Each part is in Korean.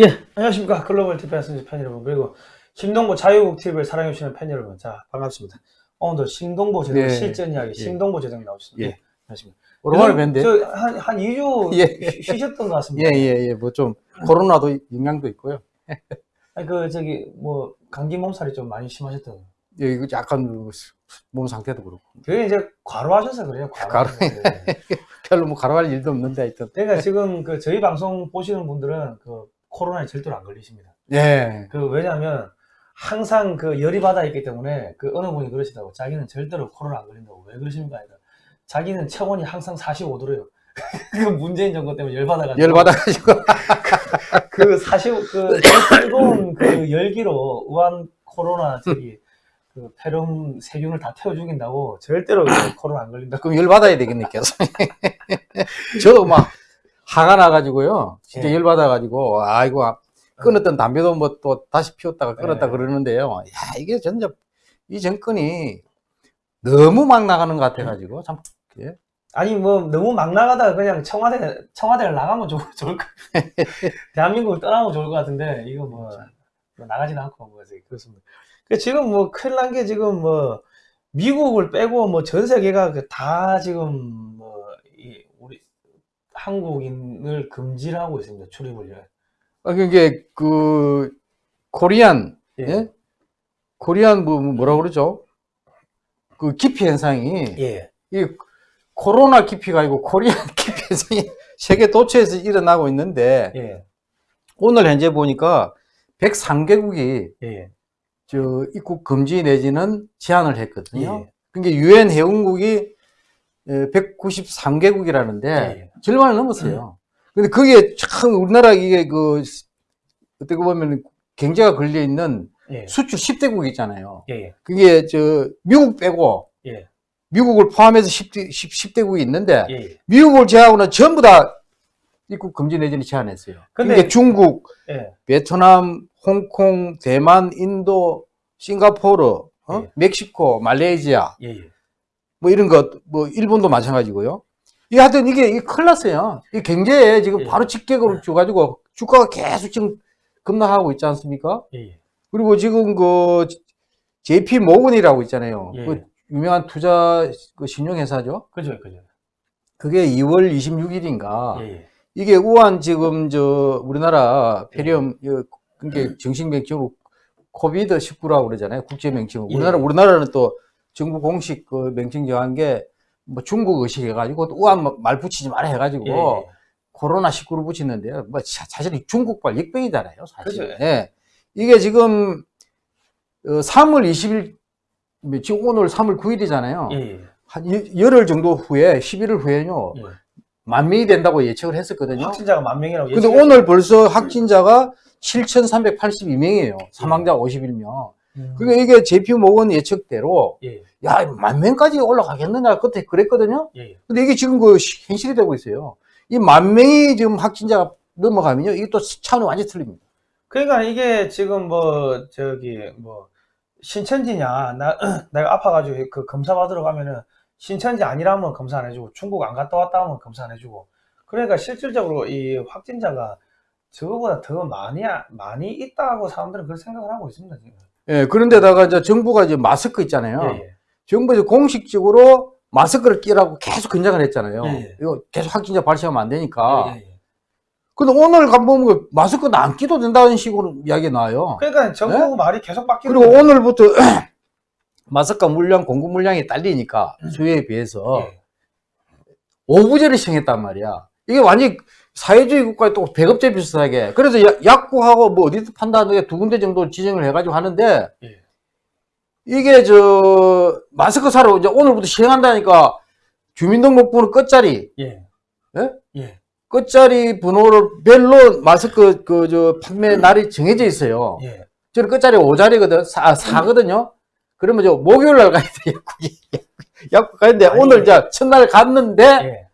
예, 안녕하십니까. 글로벌 TV의 팬 여러분, 그리고 신동보 자유국 TV를 사랑해주시는 팬 여러분. 자, 반갑습니다. 오늘도 신동보 제동 네. 실전 이야기, 예. 신동보 제동이 나오셨습니다. 예. 예, 안녕하십니까. 오랜만에 뵀는데. 저, 한, 한 2주 예. 쉬- 쉬셨던 것 같습니다. 예, 예, 예. 뭐 좀, 코로나도 영향도 있고요. 아니, 그, 저기, 뭐, 감기 몸살이 좀 많이 심하셨던. 예, 이거 약간 그몸 상태도 그렇고. 그게 이제 과로하셔서 그래요, 과로. 네. 별로 뭐 가로할 일도 없는데 하여튼. 그러니까 지금 그 저희 방송 보시는 분들은 그 코로나에 절대로 안 걸리십니다. 예. 그 왜냐하면 항상 그 열이 받아 있기 때문에 그 어느 분이 그러시다고 자기는 절대로 코로나 안 걸린다고 왜 그러십니까? 아니라 자기는 체온이 항상 45도래요. 그 문재인 정부 때문에 열 받아가지고 열 받아가지고. 그 40, 그 뜨거운 그 열기로 우한 코로나 저기 그 폐렴 세균을 다 태워 죽인다고 절대로 그 코로나 안 걸린다고. 그럼 열 받아야 되겠네, 계속. 저도 막 화가 나가지고요. 진짜 예. 열 받아가지고, 아이고, 아, 끊었던 담배도 뭐 또 다시 피웠다가 끊었다 예. 그러는데요. 야, 이게 진짜, 이 정권이 너무 막 나가는 것 같아가지고, 참, 예. 아니 뭐 너무 막 나가다가 그냥 청와대 청와대를 나가면 좋, 좋을 것 대한민국을 떠나면 좋을 것 같은데 이거 뭐, 뭐 나가지는 않고 뭐 그렇습니다. 그 지금 뭐 큰일 난 게 지금 뭐 미국을 빼고 뭐 전 세계가 그다 지금 뭐 한국인을 금지를 하고 있습니다 출입을 아, 그게, 그, 코리안, 예. 예? 코리안, 뭐, 뭐 뭐라 그러죠? 그 기피 현상이, 예. 이 코로나 기피가 아니고 코리안 기피 현상이 세계 도처에서 일어나고 있는데, 예. 오늘 현재 보니까 103개국이 예. 저 입국 금지 내지는 제한을 했거든요. 예. 그러니까 유엔 회원국이 193개국이라는데 예. 절반을 넘었어요. 근데 그게 참 우리나라 이게 그 어떻게 보면 경제가 걸려 있는 예. 수출 10대국 있잖아요. 예. 그게 저 미국 빼고 예. 미국을 포함해서 10대, 10, 대국이 있는데 예. 미국을 제하고는 전부 다 입국 금지 내지는 제한했어요. 근데- 근데 중국, 예. 베트남, 홍콩, 대만, 인도, 싱가포르, 어? 예. 멕시코, 말레이시아, 예. 예. 뭐 이런 것, 뭐 일본도 마찬가지고요. 이 하여튼 이게, 이게 큰일 났어요. 이 경제에 지금 예. 바로 직격으로 줘가지고 주가가 계속 지금 급락하고 있지 않습니까? 예. 그리고 지금 그 JP 모건이라고 있잖아요. 예. 그 유명한 투자 그 신용회사죠. 그죠, 그죠. 그게 2월 26일인가. 예. 예. 이게 우한 지금 저 우리나라 폐렴 그 그게 정식 명칭으로 코비드 19라고 그러잖아요. 국제 명칭. 예. 우리나라 우리나라는 또 정부 공식 그 명칭 정한 게 뭐 중국 의식 해가지고 또 우한 뭐말 붙이지 마라 해가지고 예. 코로나 19를 붙이는데요. 뭐 사- 사실 이 중국발 역병이잖아요. 사실. 그죠. 예. 이게 지금 어, 3월 20일 지금 오늘 3월 9일이잖아요. 예. 예. 한 여- 열흘 정도 후에 11일 후에는요. 예. 만 명이 된다고 예측을 했었거든요. 확진자가 만 명이라고 근데 예측했- 오늘 벌써 확진자가 7,382명이에요. 사망자 51명. 음. 그러니까 이게 JP 모건 예측대로 예. 야, 만 명까지 올라가겠느냐 그때 그랬거든요. 예. 근데 이게 지금 그 시- 현실이 되고 있어요. 이 만 명이 지금 확진자가 넘어가면요. 이게 또 차원이 완전히 틀립니다. 그러니까 이게 지금 뭐 저기 뭐 신천지냐 나 내가 아파가지고 그 검사 받으러 가면은 신천지 아니라면 검사 안 해주고 중국 안 갔다 왔다 하면 검사 안 해주고 그러니까 실질적으로 이 확진자가 저거보다 더 많이 많이 있다고 사람들은 그렇게 생각을 하고 있습니다 지금. 예, 그런데다가 이제 정부가 이제 마스크 있잖아요. 예, 예. 정부에서 공식적으로 마스크를 끼라고 계속 권장을 했잖아요. 예, 예. 이거 계속 확진자 발생하면 안 되니까. 예, 예. 근데 오늘 가보면 그 마스크는 안 끼도 된다는 식으로 이야기 나와요. 그러니까 정부 말이 계속 바뀌는 네? 그리고 거예요. 오늘부터 마스크 물량, 공급 물량이 딸리니까 수요에 비해서 예. 오부제를 시행했단 말이야. 이게 완전히 사회주의 국가에 또 배급제 비슷하게. 그래서 야- 약국하고 뭐 어디서 판다는 게 두 군데 정도 지정을 해가지고 하는데 예. 이게 저 마스크 사러 이제 오늘부터 시행한다니까 주민등록번호 끝자리, 예. 예? 예. 끝자리 번호를 별로 마스크 그 저 판매 날이 정해져 있어요. 예. 저는 끝자리 5자리거든, 사, 4거든요? 그러면 저 목요일 날 가야 돼, 약국이. 약국 가는데 아니, 오늘 저 첫날 갔는데 예.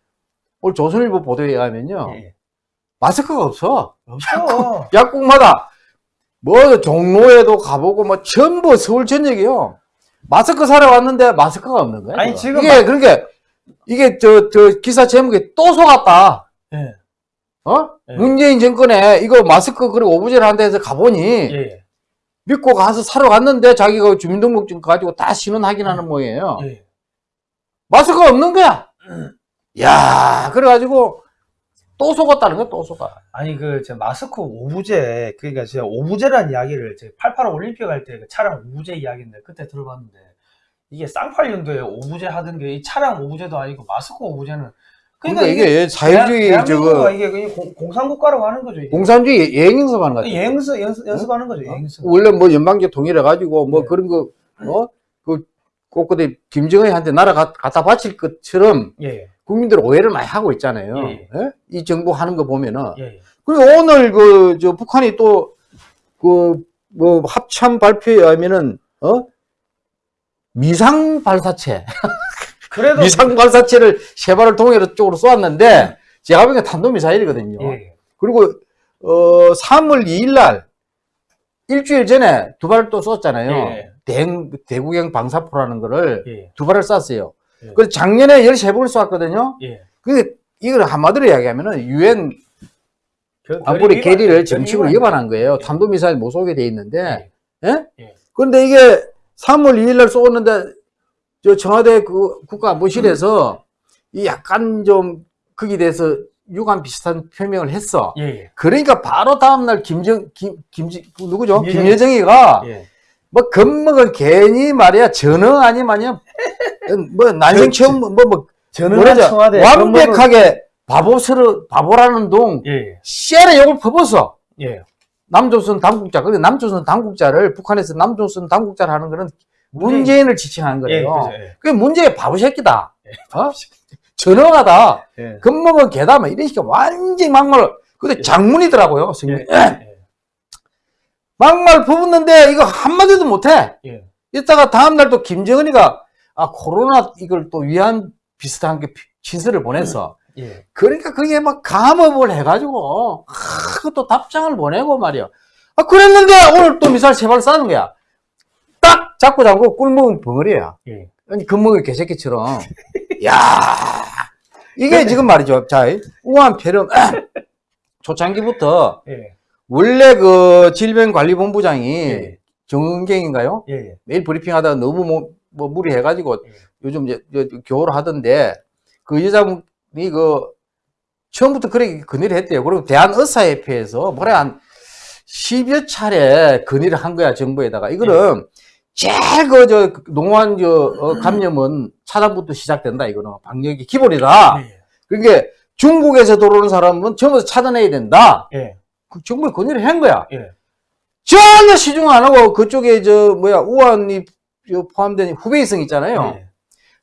오늘 조선일보 보도에 의하면요. 예. 마스크가 없어. 없어. 약국 마다 뭐 종로에도 가보고 뭐 전부 서울 전역이요. 마스크 사러 왔는데 마스크가 없는 거야. 아니. 지금 이게 그러니까 이게 저 저 기사 제목이 또 속았다. 예. 어? 예. 문재인 정권에 이거 마스크 그리고 오브제를 한다 해서 가보니 예, 예. 믿고 가서 사러 갔는데 자기가 주민등록증 가지고 다 신원 확인하는 모양이에요. 예. 마스크가 없는 거야. 야, 그래가지고 또 속았다는 거야, 또 속아. 아니 그 제 마스크 오부제 그러니까 제가 오부제라는 이야기를 제 88 올림픽 할 때 그 차량 오부제 이야기인데 그때 들어봤는데 이게 쌍팔년도에 오부제 하던 게 이 차량 오부제도 아니고 마스크 오부제는 그러니까, 이게 사회주의 대한- 저거 이게 공- 공산국가라고 하는 거죠. 이게. 공산주의 예행 연습하는 거 같아. 예행수 연습, 연습하는 거죠. 예행수. 원래 뭐 연방제 통일해 가지고 뭐 네. 그런 거, 어? 그, 꼬꼬대 김정은한테 나라 가- 갖다 바칠 것처럼 예, 예, 국민들 오해를 많이 하고 있잖아요. 예. 예? 이 정부 하는 거 보면은. 예, 예. 그리고 오늘 그, 저, 북한이 또, 그, 뭐, 합참 발표에 의하면은, 어? 미상 발사체. 그래도 미상 발사체를 세 발을 동해로 쪽으로 쏘았는데, 제가 보기엔 탄도미사일이거든요. 예, 예. 그리고, 어, 3월 2일 날, 일주일 전에 두 발을 또 쏘았잖아요. 예. 대, 대구경 방사포라는 거를 예, 두 발을 쐈어요. 예. 그래서 작년에 13번을 쏘았거든요. 예. 그, 이걸 한마디로 이야기하면은, 유엔 그- 안보리 결의 계리를 정식으로 위반한 거예요. 탄도미사일 못 쏘게 돼 있는데, 예? 예. 그런데 이게 3월 2일 날 쏘았는데, 저 청와대 그 국가안보실에서 이 약간 좀 거기에 대해서 유감 비슷한 표명을 했어. 예, 예. 그러니까 바로 다음날 김정, 김, 그 누구죠? 김여정. 김여정이가 예. 뭐 겁먹은 괜히 말이야. 전어 아니면 아니야 뭐 난생 처음 뭐, 뭐 뭐라죠? 청와대 완벽하게 바보스러 바보라는 동 예, 예, 씨알에 욕을 퍼붓어 예. 남조선 당국자 근데 남조선 당국자를 북한에서 남조선 당국자를 하는 거는 문재인을 지칭하는 예, 거예요. 예. 그게 문재인 바보 새끼다. 어? 전어가다. 예. 겁먹은 개다 뭐 이런 식의 완전 막말 근데 장문이더라고요 예, 예, 막말 퍼붓는데 이거 한마디도 못해 예. 이따가 다음날 또 김정은이가 아 코로나 이걸 또 위안 비슷한 게 진술을 보냈어. 예. 그러니까 그게 막 감업을 해가지고 아, 그것도 답장을 보내고 말이야. 아 그랬는데 오늘 또 미사일 세발 쏴는 거야. 딱 잡고 잡고 꿀먹은 벙어리야. 예. 아니 금먹이 개새끼처럼. 야 이게 지금 말이죠. 자 우한 폐렴 초창기부터 예. 원래 그 질병관리본부장이 예. 정은경인가요? 예. 예. 매일 브리핑 하다가 너무 뭐, 뭐 무리해가지고 예. 요즘 이제 교호를 하던데 그 여자분이 그 처음부터 그렇게 건의를 했대요. 그리고 대한의사협회에서 뭐래 한 10여 차례 건의를 한 거야 정부에다가 이거는 제일 그 저 농환 저 어, 감염은 차단부터 시작된다 이거는 방역이 기본이다. 예. 그러니까 중국에서 들어오는 사람은 다 차단해야 된다. 예. 그 정부에 건의를 한 거야. 예. 전혀 시중 안 하고 그쪽에 저 뭐야 우한이 저 포함된 후베이성 있잖아요. 예.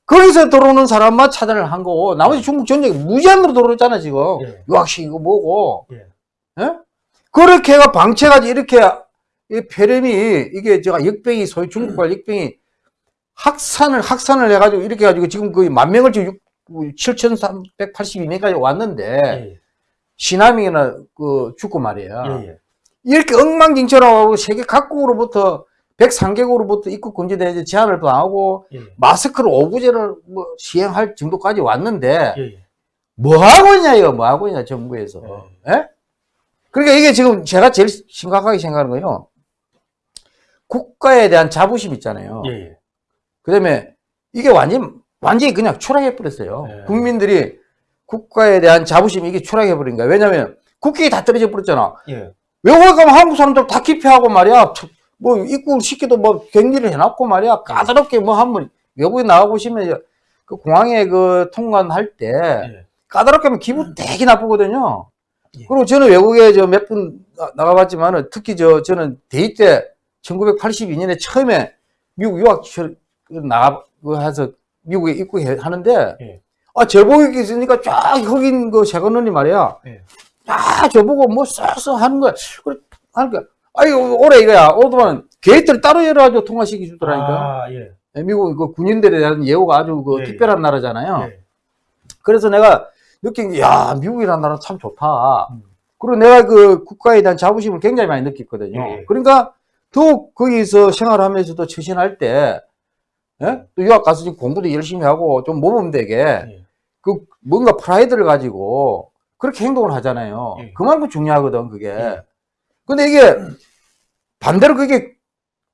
거기서 들어오는 사람만 차단을 한 거고 나머지 중국 전역에 무제한으로 들어오잖아 지금 예. 유학식 이거 뭐고 예. 예? 그렇게 해가 방치해가지고 이렇게 이 폐렴이 이게 제가 역병이 소위 중국발 역병이 확산을 확산을 해가지고 이렇게 해가지고 지금 거의 만 명을 지금 7,382명까지 왔는데 예. 시나밍이나 그 죽고 말이야. 예. 예. 이렇게 엉망진창하고 세계 각국으로부터 103개국으로부터 입국 금지돼 제한을 또 하고 예. 마스크를 오구제를 뭐 시행할 정도까지 왔는데 예. 예. 뭐 하고 있냐 이거 뭐 하고 있냐 정부에서 예? 그러니까 이게 지금 제가 제일 심각하게 생각하는 거요 국가에 대한 자부심 있잖아요 예. 예. 그다음에 이게 완전 완전히 그냥 추락해 버렸어요 예. 국민들이 국가에 대한 자부심이 이게 추락해 버린 거야 왜냐면 국격이 다 떨어져 버렸잖아 예. 외국에 가면 한국 사람들 다 기피하고 말이야. 참, 뭐 입국 시키도 뭐 격리를 해놨고 말이야. 까다롭게 뭐 한번 외국에 나가 보시면 그 공항에 그 통관할 때 예. 까다롭게 하면 기분 되게 나쁘거든요. 예. 그리고 저는 외국에 저 몇 분 나가봤지만은 특히 저 저는 대입 때 1982년에 처음에 미국 유학 나가 그 미국에 입국하는데 예. 아 제복이 있으니까 쫙 흑인 그 세관원이 말이야. 예. 아, 저보고 뭐 쎄쎄 하는 거야. 그래, 하니까, 아이고, 올해 이거야. 오더만 게이트를 따로 열어가지고 통화시키 주더라니까. 아, 예. 미국 그 군인들에 대한 예우가 아주 그 예, 특별한 나라잖아요. 네. 예. 그래서 내가 느낀 게, 야, 미국이라는 나라는 참 좋다. 음. 그리고 내가 그 국가에 대한 자부심을 굉장히 많이 느꼈거든요. 예. 그러니까 더욱 거기서 생활하면서도 처신할 때, 예? 또 유학 가서 지금 공부도 열심히 하고 좀 모범되게 예. 그 뭔가 프라이드를 가지고 그렇게 행동을 하잖아요. 예. 그만큼 중요하거든, 그게. 예. 근데 이게 반대로 그게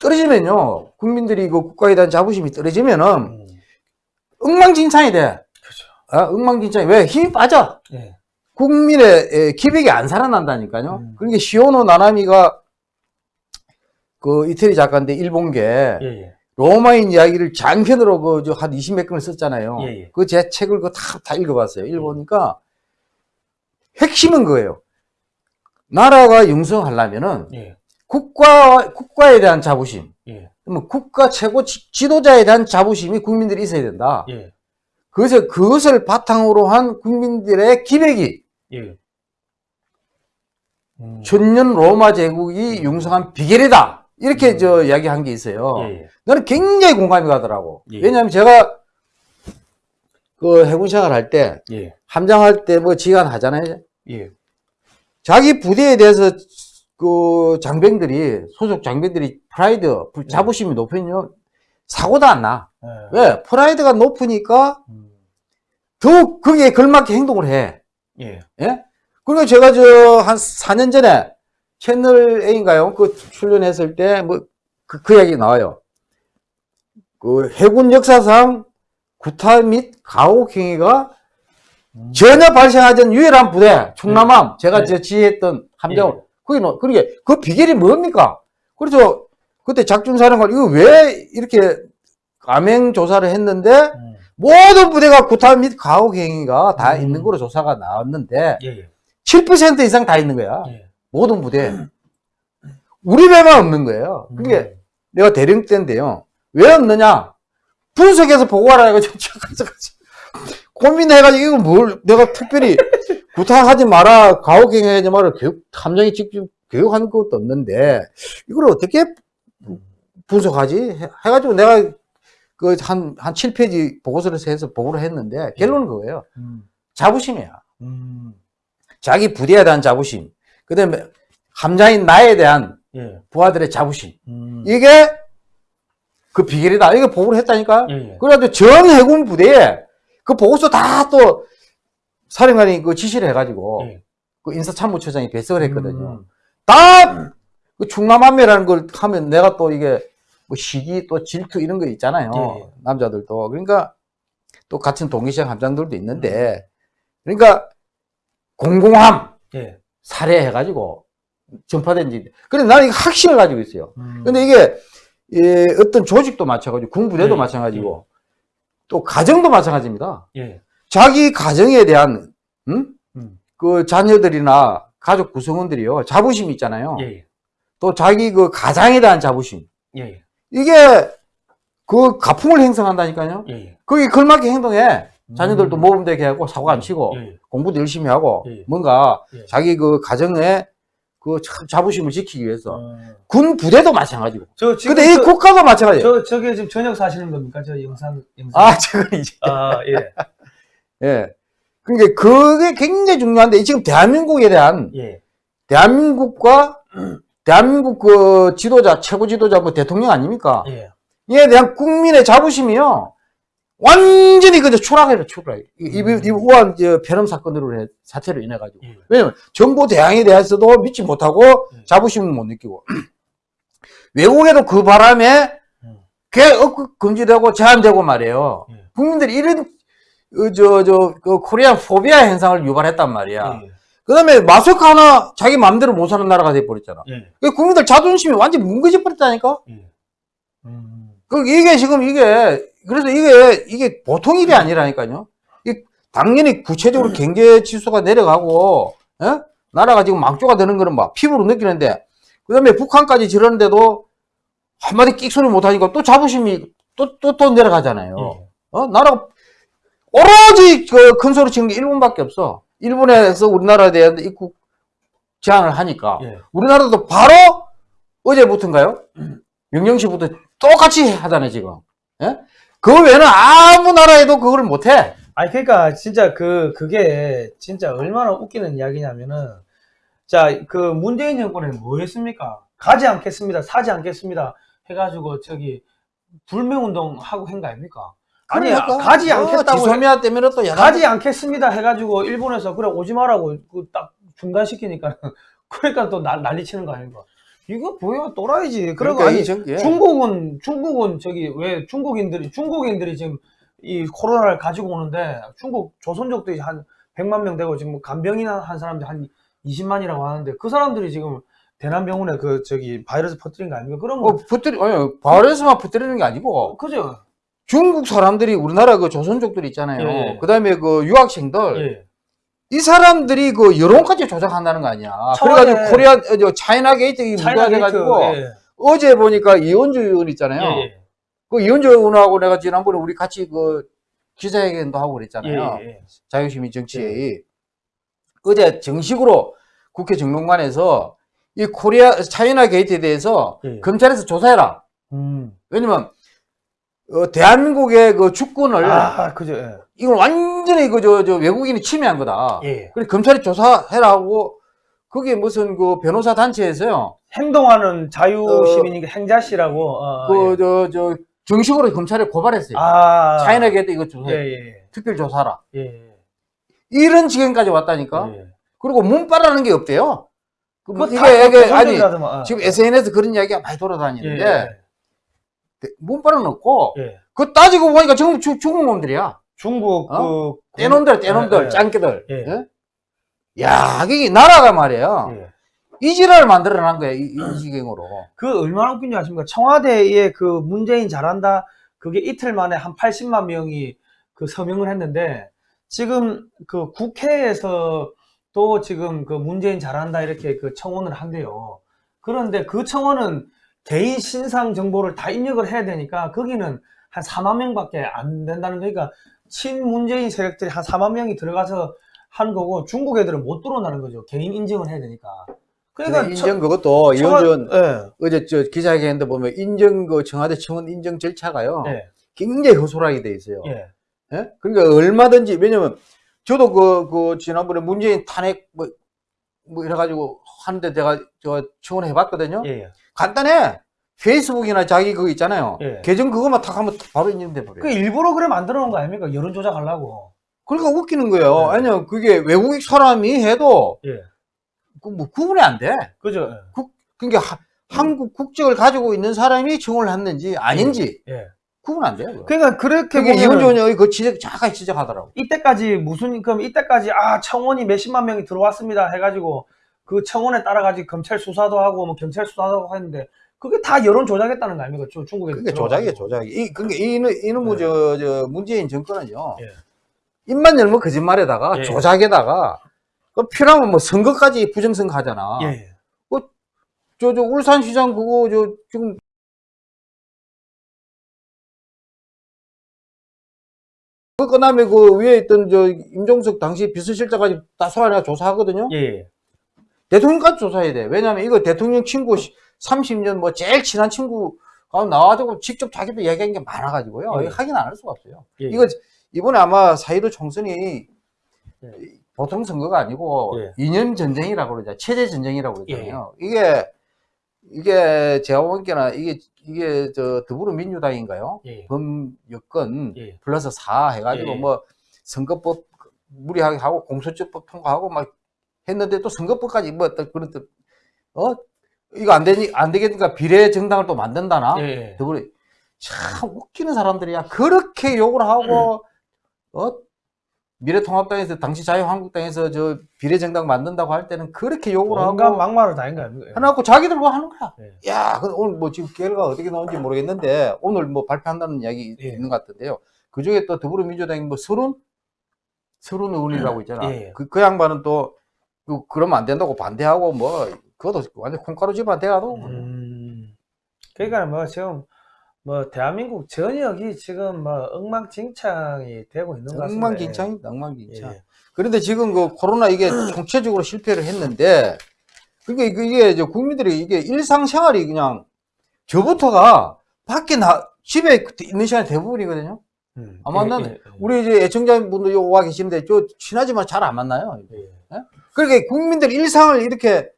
떨어지면요. 국민들이 그 국가에 대한 자부심이 떨어지면은 음, 엉망진창이 돼. 그렇죠. 아, 엉망진창이. 왜? 힘이 빠져. 예. 국민의 에, 기백이 안 살아난다니까요. 음. 그러니까 시오노 나나미가 그 이태리 작가인데 일본계 예, 예. 로마인 이야기를 장편으로 그한 20몇 권을 썼잖아요. 예, 예. 그제 책을 그 다, 다 읽어봤어요. 읽어보니까 핵심은 그거예요. 나라가 융성하려면은 예. 국가 국가에 대한 자부심, 예. 뭐 국가 최고 지, 지도자에 대한 자부심이 국민들이 있어야 된다. 예. 그래서 그것을 바탕으로 한 국민들의 기백이 예. 음. 천년 로마 제국이 융성한 비결이다. 이렇게 저 이야기한 게 있어요. 예, 예. 나는 굉장히 공감이 가더라고. 예. 왜냐하면 제가 그 해군 생활 할 때, 예. 함장할 때 뭐 지휘관 하잖아요. 예. 자기 부대에 대해서 그 장병들이, 소속 장병들이 프라이드, 부- 자부심이 높으면 사고도 안 나. 예. 왜? 프라이드가 높으니까 음. 더욱 거기에 걸맞게 행동을 해. 예. 예? 그리고 제가 저 한 4년 전에 채널 A인가요? 그 출연했을 때 뭐그그 이야기 나와요. 그 해군 역사상 구타 및 가혹 행위가 음. 전혀 발생하지 않은 유일한 부대 충남함 제가 네. 저 지휘했던 함정 예. 그게 너- 그게 그 비결이 뭡니까? 그래서 그때 작중사령관 이거 왜 이렇게 감행 조사를 했는데 음. 모든 부대가 구타 및 가혹 행위가 다 음. 있는 거로 조사가 나왔는데 예. 예. 7% 이상 다 있는 거야. 예. 모든 부대. 우리 배만 없는 거예요. 그게 음. 내가 대령 때인데요. 왜 없느냐? 분석해서 보고하라 해가지고 고민해가지고 이거 뭘 내가 특별히 구타하지 마라, 가혹행위 하지 마라, 교육, 함정이 직접 교육하는 것도 없는데 이걸 어떻게 분석하지? 해- 해가지고 내가 그 한, 한 7페이지 보고서를 해서 보고를 했는데 결론은 그거예요. 음. 자부심이야. 음. 자기 부대에 대한 자부심. 그 다음에 함장인 나에 대한 예. 부하들의 자부심. 음. 이게 그 비결이다. 이거 보고를 했다니까. 예. 예. 그래가지고 전 해군 부대에 그 보고서 다 또 사령관이 그 지시를 해가지고 예. 그 인사참모처장이 배석을 했거든요. 음. 다 그 충남함매라는 걸 하면 내가 또 이게 뭐 시기 또 질투 이런 거 있잖아요. 예, 예. 남자들도. 그러니까 또 같은 동기시장 함장들도 있는데 그러니까 공공함 예. 살해해가지고 전파된 지. 근데 나는 이거 확신을 가지고 있어요. 음. 근데 이게 예, 어떤 조직도 마찬가지고 군부대도 예, 마찬가지고 또 가정도 마찬가지입니다. 예. 자기 가정에 대한 음? 음. 그 자녀들이나 가족 구성원들이요 자부심이 있잖아요. 예. 또 자기 그 가장에 대한 자부심 예. 이게 그 가풍을 형성한다니까요. 예. 거기 걸맞게 행동해. 자녀들도 음. 모범 되게 하고 사고 안 치고 예. 공부도 열심히 하고 예. 뭔가 예. 자기 그 가정에 그 자- 자부심을 지키기 위해서 어. 군 부대도 마찬가지고. 저 지금 근데 이 저, 국가도 마찬가지예요. 저 저게 지금 저녁 사시는 겁니까? 저 영상 영상. 아, 저건 이제. 아, 예. 예. 그러니까 그게 굉장히 중요한데 지금 대한민국에 대한 예. 대한민국과 대한민국 그 지도자 최고 지도자 뭐 대통령 아닙니까? 예. 이에 대한 국민의 자부심이요. 완전히 그저 추락해요, 추락. 이, 이, 음. 이 우한 저 폐렴 사건으로 해, 사태로 인해 가지고. 예. 왜냐면 정보 대항에 대해서도 믿지 못하고 예. 자부심을 못 느끼고 외국에도 그 바람에 음. 개 억급 금지되고 제한되고 말이에요. 예. 국민들이 이런 어, 저, 저, 그 코리안 포비아 현상을 유발했단 말이야. 예. 그 다음에 마스크 하나 자기 마음대로 못 사는 나라가 돼버렸잖아. 예. 그 국민들 자존심이 완전 뭉개져 버렸다니까? 예. 음. 그, 이게 지금 이게, 그래서 이게, 이게 보통 일이 아니라니까요. 이 당연히 구체적으로 경제 지수가 내려가고, 예? 나라가 지금 망조가 되는 거는 막 피부로 느끼는데, 그 다음에 북한까지 지르는데도 한마디 끽 소리 못 하니까 또 자부심이 또, 또, 또 내려가잖아요. 예. 어? 나라가 오로지 그 큰 소리 치는 게 일본밖에 없어. 일본에서 우리나라에 대한 입국 제한을 하니까 예. 우리나라도 바로 어제부터인가요? 명령시부터 똑같이 하잖아요 지금. 예? 그 외에는 아무 나라에도 그걸 못해. 아니 그러니까 진짜 그 그게 진짜 얼마나 웃기는 이야기냐면은 자 그 문재인 정권은 뭐 했습니까? 가지 않겠습니다, 사지 않겠습니다 해가지고 저기 불매운동 하고 한거 아닙니까? 아니 그러니까. 가지 어, 않겠다고 해- 지소미아 때문에 또 가지 않겠습니다 해가지고 일본에서 그래 오지 마라고 그딱 중단시키니까 그러니까 또 난- 난리 치는 거 아닌가 이거 뭐야 또라이지 그러니까 아니 이 정- 예. 중국은 중국은 저기 왜 중국인들이 중국인들이 지금 이 코로나를 가지고 오는데 중국 조선족들이 한 100만 명 되고 지금 간병인 하는 사람들 한 20만이라고 하는데 그 사람들이 지금 대남병원에 그 저기 바이러스 퍼뜨린 거 아닙니까? 그런 거 어, 퍼뜨리, 아니, 바이러스만 퍼뜨리는 게 아니고, 그죠? 중국 사람들이 우리나라 그 조선족들 있잖아요. 예, 예. 그 다음에 그 유학생들, 예. 이 사람들이 그 여론까지 조작한다는 거 아니야. 그래가지고 코리아, 어, 저 차이나 게이트 이 문제가 돼가지고, 예. 어제 보니까 이언주 의원 있잖아요. 예, 예. 그 이원주 의원하고 내가 지난번에 우리 같이 그 기자회견도 하고 그랬잖아요. 예, 예. 자유시민 정치회의. 어제 정식으로 국회 정론관에서 이 코리아, 차이나 게이트에 대해서 예. 검찰에서 조사해라. 음. 왜냐면, 어, 대한민국의 그 주권을, 아, 그죠. 예. 이걸 완전히 그, 저, 저, 외국인이 침해한 거다. 예. 그래, 검찰이 조사해라 하고, 그게 무슨 그 변호사 단체에서요, 행동하는 자유시민이 행자씨라고. 어, 그, 예. 저, 저, 정식으로 검찰에 고발했어요. 아. 차이나 게이트 이거 예, 조사해. 예, 특별 조사라. 예. 예. 이런 지경까지 왔다니까? 예. 그리고 문빠라는 게 없대요. 그 그거 이게, 다 이게, 아니, 조선족이라더만. 지금 SNS 그런 이야기가 많이 예, 돌아다니는데, 문빠는 없고, 예. 예. 그 따지고 보니까 전부 주- 중국 놈들이야. 중국 어? 그 떼놈들, 떼놈들, 예, 짱깨들. 예. 예? 야, 그게 나라가 말이야. 예. 이 지랄을 만들어 난 거야, 이, 이 지경으로. 그 얼마나 웃긴지 아십니까? 청와대에 그 문재인 잘한다. 그게 이틀 만에 한 80만 명이 그 서명을 했는데 지금 그 국회에서 또 지금 그 문재인 잘한다 이렇게 그 청원을 한대요. 그런데 그 청원은 개인 신상 정보를 다 입력을 해야 되니까 거기는 한 4만 명밖에 안 된다는 거니까 친문재인 세력들이 한 4만 명이 들어가서 하는 거고 중국 애들은 못 들어온다는 거죠. 개인 인증을 해야 되니까. 그러니까 인정 그것도 이원준 예. 어제 저 기자회견인데 보면 인정 그 청와대 청원 인정 절차가요. 예. 굉장히 허술하게 돼 있어요. 예. 예? 그러니까 얼마든지 왜냐면 저도 그, 그 지난번에 문재인 탄핵 뭐, 뭐 이래가지고 하는데 제가 저 청원해 봤거든요. 예. 예. 간단해. 페이스북이나 자기 그거 있잖아요. 예. 계정 그거만 탁 하면 바로 인증돼 버려요. 그 일부러 그래 만들어 놓은 거 아닙니까? 여론 조작하려고. 그러니까 웃기는 거예요. 네. 아니요, 그게 외국인 사람이 해도 예. 그뭐 구분이 안 돼. 그죠? 그러니까 하- 한국 국적을 가지고 있는 사람이 청원을 했는지 아닌지 예. 구분 안 돼요. 그러니까 그렇게 보면 의원이 그 지적 정확하게 지적하더라고. 이때까지 무슨 그럼 이때까지 아 청원이 몇십만 명이 들어왔습니다 해가지고 그 청원에 따라 가지고 검찰 수사도 하고 뭐 경찰 수사도 하고 했는데 그게 다 여론 조작했다는 거 아닙니까? 저 중국에 그게 조작이에요, 조작이. 이, 그러니까 이놈, 이놈의 네. 저, 저, 문재인 정권은요. 예. 입만 열면 거짓말에다가 예. 조작에다가 그 필요하면 뭐 선거까지 부정선거 하잖아. 예. 예. 저, 저, 울산시장 그거, 저, 지금. 그 끝나면 그 위에 있던 저 임종석 당시 비서실장까지 다 소환해가 조사하거든요. 예. 대통령까지 조사해야 돼. 왜냐면 이거 대통령 친구 30년 뭐 제일 친한 친구가 나와가지고 직접 자기도 이야기한 게 많아가지고요. 예. 확인 안할 수가 없어요. 예. 이거 이번에 아마 사이도 총선이 예. 보통 선거가 아니고 예. 이념 전쟁이라고 그러죠. 체제 전쟁이라고 그러잖아요. 이게 이게 제가 보기에는 이게 이게 저 더불어민주당인가요? 예. 범 여건 예. 플러스 4 해가지고 예. 뭐 선거법 무리하게 하고 공소처법 통과하고 막 했는데 또 선거법까지 뭐 어떤 그런 뜻, 어 이거 안 되니 안 되겠니까 비례 정당을 또 만든다나 예. 더불어 참 웃기는 사람들이야 그렇게 욕을 하고 어 미래통합당에서 당시 자유한국당에서 저 비례 정당 만든다고 할 때는 그렇게 욕을 하고 막말을 다한 거 아닙니까? 해놓고 자기들 뭐 하는 거야. 예. 야, 오늘 뭐 지금 결과가 어떻게 나오는지 모르겠는데 오늘 뭐 발표한다는 이야기 예. 있는 것 같은데요. 그 중에 또 더불어민주당이 뭐 서른 서른 의원이라고 있잖아. 예. 그, 그 양반은 또 그, 그러면 안 된다고 반대하고 뭐 그것도 완전 콩가루 집안 돼가도 음. 그러니까 뭐 지금 뭐 대한민국 전역이 지금 뭐 엉망진창이 되고 있는 것 같습니다. 엉망진창이다, 엉망진창. 예. 그런데 지금 그 코로나 이게 총체적으로 실패를 했는데 그러니까 이게, 이제 국민들이 이게 일상생활이 그냥 저부터가 밖에 나 집에 있는 시간이 대부분이거든요. 음. 안 만나네. 예, 예, 예. 우리 이제 애청자분들 요와 계시는데 저 친하지만 잘 안 만나요. 예. 그러니까 국민들 일상을 이렇게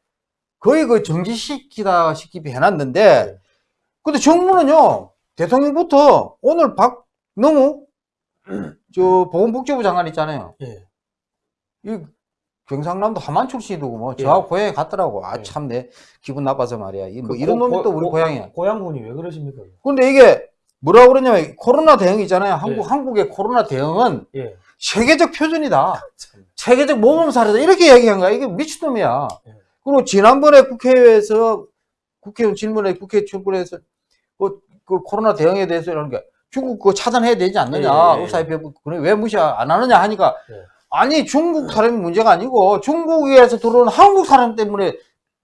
거의 그 정지시키다 시키게 해놨는데 네. 근데 정부는요 대통령부터 오늘 박 너무 저 보건복지부 장관 있잖아요. 예. 이 경상남도 함안 출신이고 뭐 예. 저하고 고향에 갔더라고. 아 예. 참내 기분 나빠서 말이야. 이뭐 그 이런 고- 놈이 또 고- 우리 고- 고향에. 고향분이 왜 그러십니까? 근데 이게 뭐라 그러냐면 코로나 대응 있잖아요. 한국 예. 한국의 코로나 대응은 예. 세계적 표준이다. 참. 세계적 모범 사례다. 이렇게 얘기한 거야. 이게 미친놈이야. 예. 그리고 지난번에 국회에서 국회의원 질문에 국회 출석해서 그, 그 코로나 대응에 대해서 이런 게 중국 그거 차단해야 되지 않느냐. 예, 예, 예. 의사협회 그래 왜 무시 안 하느냐 하니까 예. 아니 중국 사람이 문제가 아니고 중국에서 들어온 한국 사람 때문에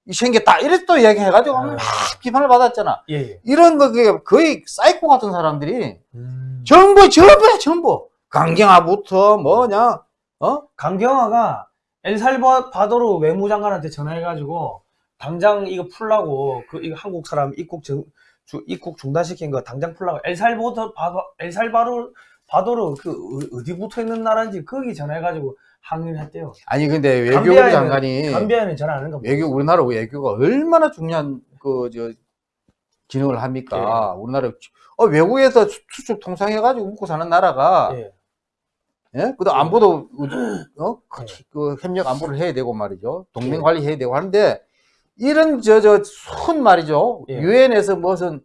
이 생겼다. 이래 또 이야기해가지고 아. 막 비판을 받았잖아. 예. 예. 이런 거 그게 거의 사이코 같은 사람들이 음. 전부 전부야 전부 강경화부터 뭐냐 어 강경화가 엘살바도르 외무장관한테 전화해가지고 당장 이거 풀라고 그 이거 한국 사람 입국 정, 주, 입국 중단시킨 거 당장 풀라고 엘살바도르 바도, 엘살바도르 바도르 그 어- 어디 붙어 있는 나라인지 거기 전화해가지고 항의를 했대요. 아니 근데 외교부 감비아에는- 장관이 감비아에는 전화 안 거. 외교 우리나라 외교가 얼마나 중요한 그 저 기능을 합니까? 예. 우리나라 어, 외국에서 수- 수출 통상해가지고 먹고 사는 나라가 예. 예? 그도 안보도 어? 그, 예. 그 협력 안보를 해야 되고 말이죠. 동맹 예. 관리 해야 되고 하는데 이런 저 저 순 말이죠. 예. 유엔에서 무슨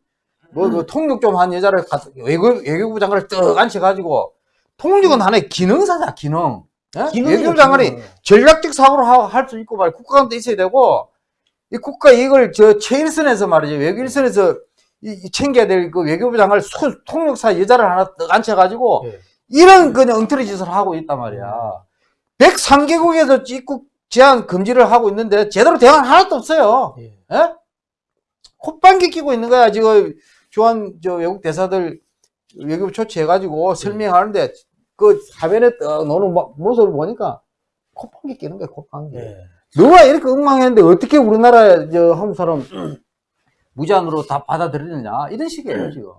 뭐그 통역 좀 한 여자를 외교 외교부 장관을 떡 앉혀 가지고 통역은 하나의 기능사다 기능. 예? 외교부 장관이 기능. 전략적 사고를 할수 있고 말이야. 국가감도 있어야 되고, 이 국가 이걸 저 최일선에서 말이죠. 외교 일선에서 이, 이 챙겨야 될 그 외교부 장관을 소- 통역사 여자를 하나 떡 앉혀 가지고, 예. 이런 그냥 엉터리 짓을 하고 있단 말이야. 103개국에서 입국 제한 금지를 하고 있는데, 제대로 대안 하나도 없어요. 예. 예? 콧방귀 끼고 있는 거야. 지금 주한 저 외국 대사들 외교부 초치해가지고 설명하는데, 그 화면에 떡 노는 모- 모습을 보니까 콧방귀 끼는 거야, 콧방귀. 예. 누가 이렇게 엉망했는데 어떻게 우리나라 저 한국 사람 무제한으로 다 받아들이느냐 이런 식이에요 지금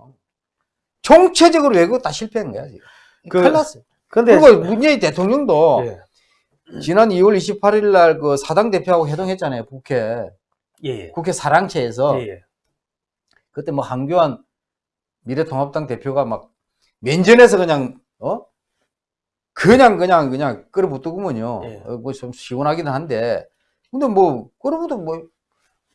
총체적으로 외국 다 실패한 거야 지금 그- 큰일 났어요 근데 그리고 문재인 대통령도 예. 지난 2월 28일 날 그 사당 대표하고 회동했잖아요 국회 예. 예. 국회 사랑채에서 예. 예. 그때 뭐 한교안 미래통합당 대표가 막 면전에서 그냥 어 그냥 그냥 그냥 끌어붙더구먼요. 예. 어, 뭐좀 시원하긴 한데 근데 뭐 끌어붙어 뭐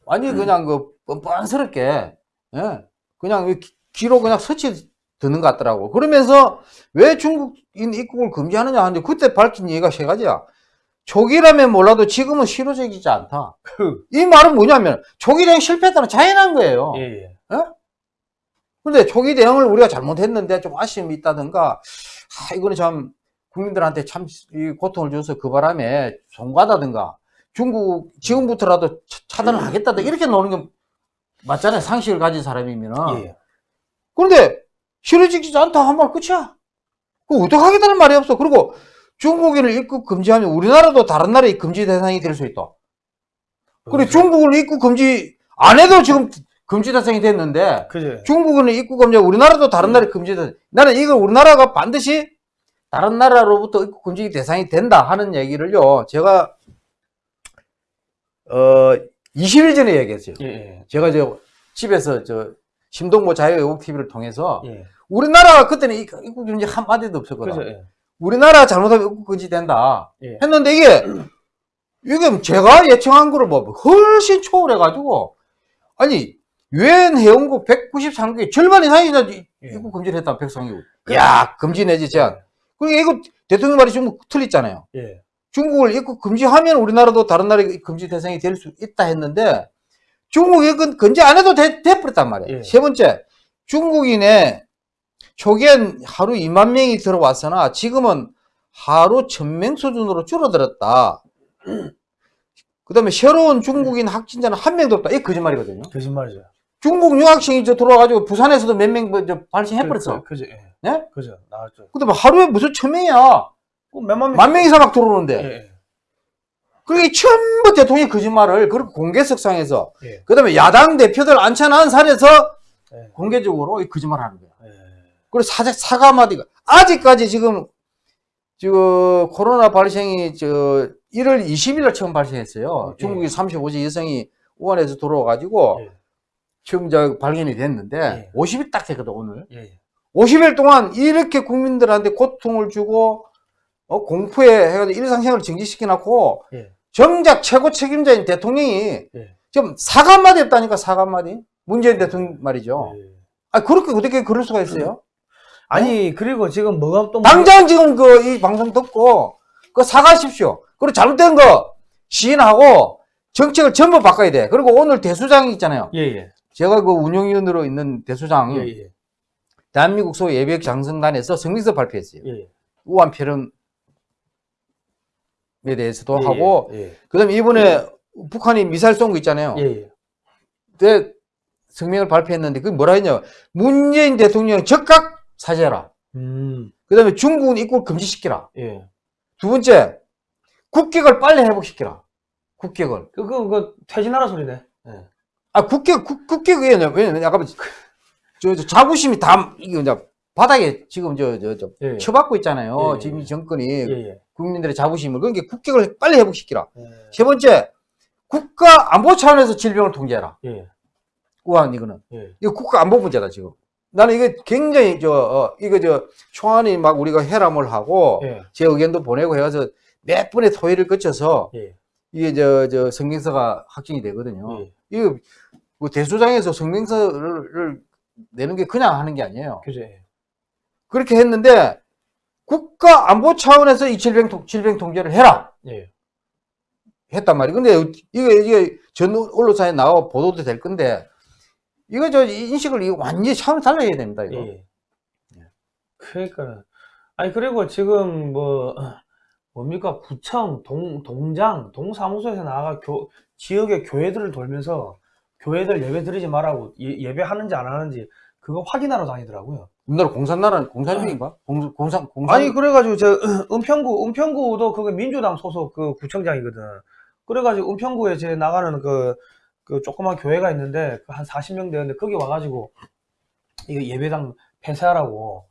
완전 히 그냥 그 뻔뻔스럽게 예 그냥 귀로 그냥 서치 드는 것 같더라고. 그러면서 왜 중국인 입국을 금지하느냐 하는데 그때 밝힌 얘기가 세 가지야. 초기라면 몰라도 지금은 실효적이지 않다. 그이 말은 뭐냐면 초기 대응 실패했다는 자연한 거예요. 예. 예. 근데 초기 대응을 우리가 잘못했는데 좀 아쉬움이 있다든가, 아, 이거는 참 국민들한테 참이 고통을 줘서 그 바람에 송가다든가, 중국 지금부터라도 차- 차단을 하겠다든가 이렇게 노는 게 맞잖아요. 상식을 가진 사람이면은. 예. 그런데 실효적이지 않다 한 말 끝이야. 그 어떡하겠다는 말이 없어. 그리고 중국인을 입국 금지하면 우리나라도 다른 나라의 금지 대상이 될 수 있다. 그래 중국을 입국 금지 안 해도 지금 금지 대상이 됐는데 그죠. 중국은 입국 금지, 우리나라도 다른 나라에 금지돼. 나는 이걸 우리나라가 반드시 다른 나라로부터 입국 금지 대상이 된다 하는 얘기를요, 제가, 어, 20일 전에 얘기했어요. 예. 예. 제가 저 집에서 저 심동보 자유외국 TV를 통해서 예. 우리나라가 그때는 이- 입국 금지 한마디도 없었거든. 그죠. 예. 우리나라 잘못하면 입국 금지 된다. 예. 했는데 이게, 이게 제가 예청한 거를 뭐 훨씬 초월해가지고, 아니, 유엔 회원국 193개 절반 이상이 다 이- 예. 입국 금지를 했다, 백성이고. 야, 금지 내지 제한. 그러니까 이거 대통령 말이 좀 틀렸잖아요. 예. 중국을 입국 금지하면 우리나라도 다른 나라의 금지 대상이 될 수 있다 했는데, 중국이 그 금지 안 해도 돼, 돼버렸단 말이에요. 예. 세 번째, 중국인의 초기엔 하루 2만 명이 들어왔으나 지금은 하루 1000명 수준으로 줄어들었다. 그 다음에 새로운 중국인 확진자는 한 명도 없다. 이게 거짓말이거든요. 거짓말이죠. 중국 유학생이 저 들어와가지고 부산에서도 몇 명 발생해버렸어. 그, 그죠. 예. 네? 그죠. 나왔죠. 그 다음에 하루에 무슨 1000명이야. 그 몇만 명. 만명 이상 막 들어오는데. 예. 예. 그러니까 전부 대통령이 거짓말을 그렇게 공개석상에서 예. 그 다음에 야당 대표들 앉혀놓은 자리에서 예. 공개적으로 이 거짓말 하는 거야. 예. 그리고 사자, 사과 마디가 아직까지 지금 저 코로나 발생이 저 1월 20일 날 처음 발생했어요. 예. 중국의 35세 여성이 우한에서 들어와가지고 예. 처음 저 발견이 됐는데 예. 50일 딱 됐거든 오늘. 예. 50일 동안 이렇게 국민들한테 고통을 주고 어, 공포에 해가지고 일상생활을 정지시켜 놓고 예. 정작 최고 책임자인 대통령이 예. 지금 사과 한마디 했다니까 사과 한마디? 문재인 대통령 말이죠. 예. 아 그렇게 어떻게 그럴 수가 있어요? 아니 그리고 지금 뭐가 또 당장 지금 그 이 방송 듣고 그 사과하십시오. 그리고 잘못된 거 시인하고 정책을 전부 바꿔야 돼. 그리고 오늘 대수장이 있잖아요. 예예. 제가 그 운영위원으로 있는 대수장 예예. 대한민국 소 예비역 장성단에서 성명서 발표했어요. 예. 우한 패럼 에 대해서도 예, 하고 예. 그다음에 이번에 북한이 미사일 쏜 거 있잖아요. 예. 예. 그때 성명을 발표했는데 그게 뭐라 했냐? 문재인 대통령 즉각 사죄하라. 음. 그다음에 중국은 입국 금지시키라. 예. 두 번째 국격을 빨리 회복시키라. 국격을. 그, 그, 그, 퇴진하라 소리네. 예. 아 국격 국, 국격이 왜냐면 왜냐면 약간 저, 저 자부심이 다 이게 이제 바닥에 지금 저 저 저 예. 쳐받고 있잖아요. 예, 예, 지금 이 예. 정권이 예, 예. 국민들의 자부심을 그러니까 국격을 빨리 회복시키라. 예. 세 번째 국가 안보 차원에서 질병을 통제해라. 예. 우한 이거는. 예. 이거 국가 안보 문제다 지금. 나는 이게 굉장히 저 어, 이거 저 초안이 막 우리가 해람을 하고 예. 제 의견도 보내고 해서 몇 번의 토의를 거쳐서 예. 이게 저 저 성명서가 확정이 되거든요. 예. 이거 뭐 대수장에서 성명서를 내는 게 그냥 하는 게 아니에요. 그죠. 예. 그렇게 했는데 국가 안보 차원에서 이 질병 통, 질병 통제를 해라 예. 했단 말이에요. 근데 이게 이게 전 언론사에 나와 보도도 될 건데 이거 저 인식을 이거 완전히 차원을 달라야 됩니다. 이거. 예. 그러니까 아니 그리고 지금 뭐 뭡니까 구청 동 동장 동사무소에서 나가 교 지역의 교회들을 돌면서 교회들 예배 드리지 말라고 예, 배하는지 안 하는지 그거 확인하러 다니더라고요. 우리나라 공산나라는 공산주의인가? 공, 공산 공산 아니 그래가지고 저 은평구 은평구도 그게 민주당 소속 그 구청장이거든. 그래가지고 은평구에 제 나가는 그, 그 조그만 교회가 있는데 그한 40명 되는데 거기 와가지고 이거 예배당 폐쇄하라고